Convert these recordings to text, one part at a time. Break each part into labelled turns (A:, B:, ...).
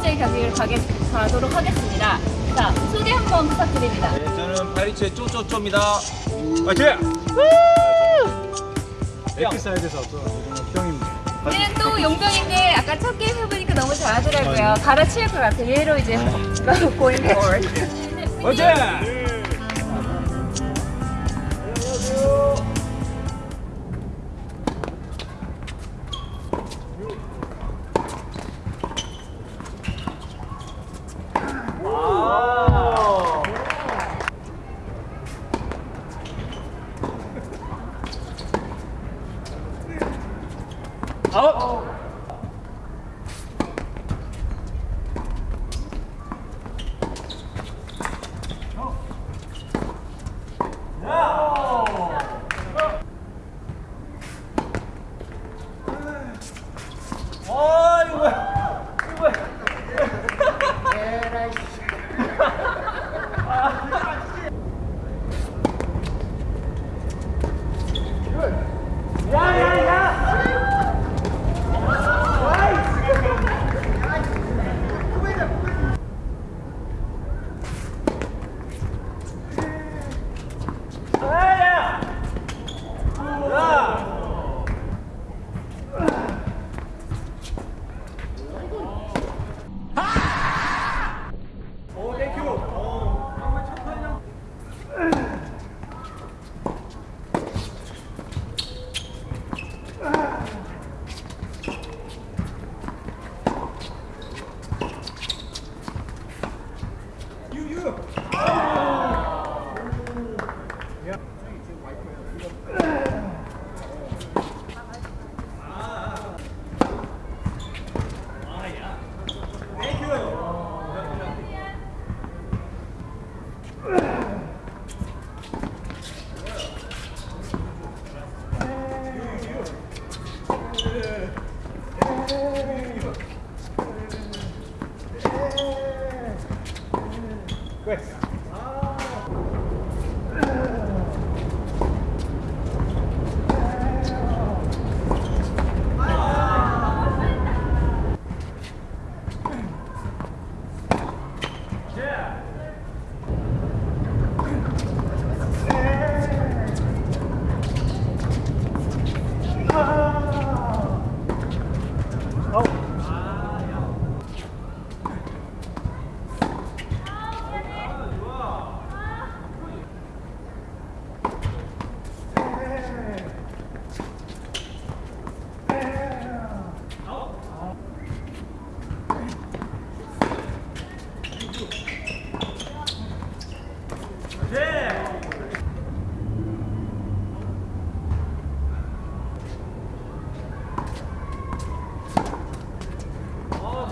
A: 번째 경기를 가게, 가도록 하겠습니다. 자, 소개 한번 부탁드립니다.
B: 네, 저는 파리츠의 쪼쪼쪼입니다. 파이팅!
C: 엑사이드에서 또 병입니다.
A: 얘는 또 용병인데 아까 첫 게임 해보니까 너무 잘하더라고요. 갈아치울 것 같아요. 얘로 이제 going forward.
B: 파이팅!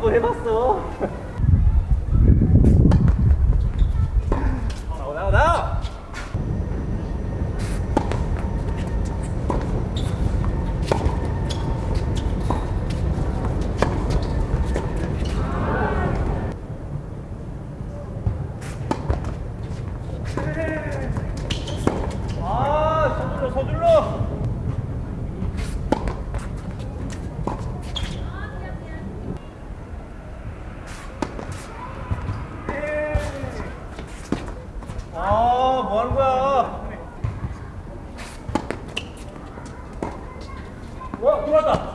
B: 한번 해봤어. 나와 나와 나와. 아 서둘러 서둘러. 아, 뭐 하는 거야? 와, 들어왔다.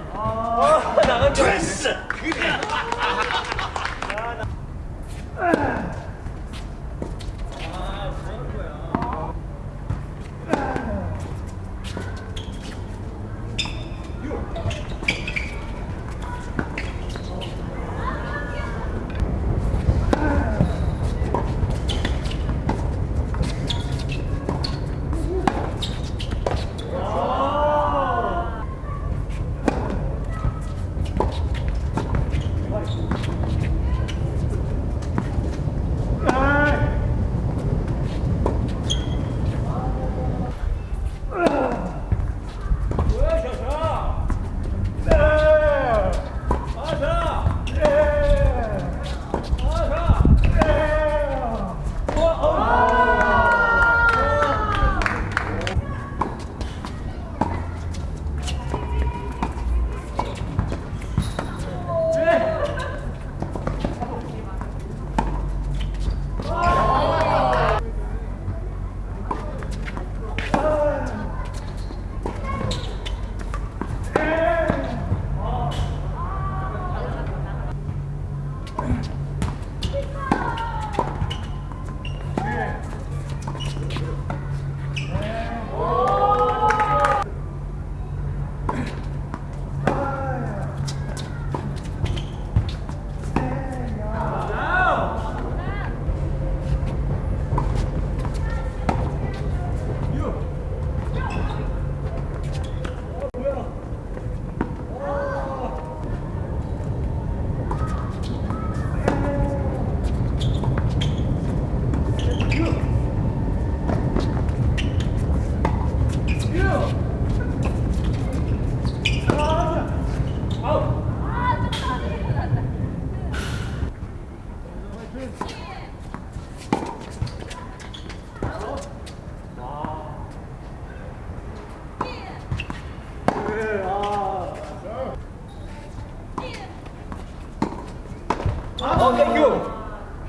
B: Okay, you.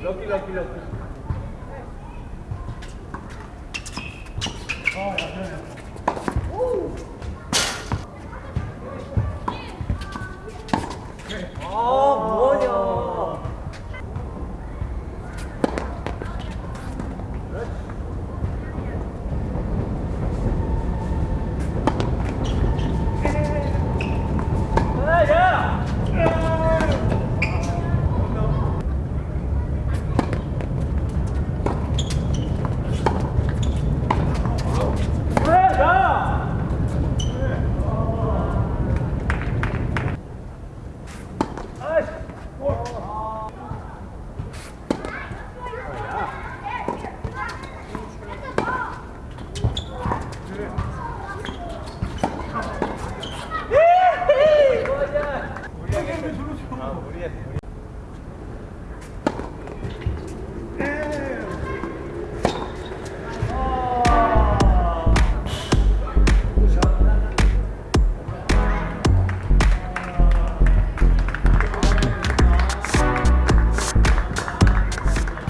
B: Lucky, lucky, lucky.